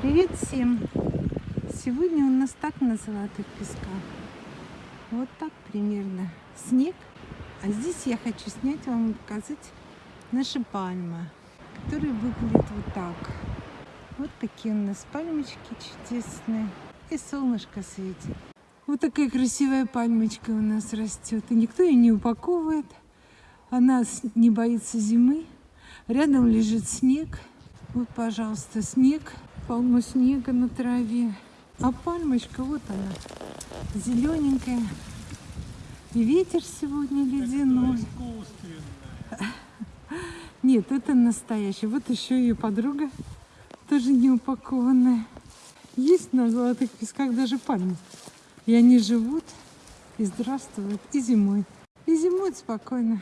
Привет всем! Сегодня у нас так на золотых песках. Вот так примерно. Снег. А здесь я хочу снять вам и показать наши пальмы, которые выглядят вот так. Вот такие у нас пальмочки чудесные. И солнышко светит. Вот такая красивая пальмочка у нас растет. И никто ее не упаковывает. Она не боится зимы. Рядом лежит снег. Вот, пожалуйста, снег. Полно снега на траве. А пальмочка, вот она, зелененькая. И ветер сегодня ледяной. Нет, это настоящий. Вот еще ее подруга, тоже не упакованная. Есть на золотых песках даже пальмы. И они живут и здравствуют и зимой. И зимуют спокойно.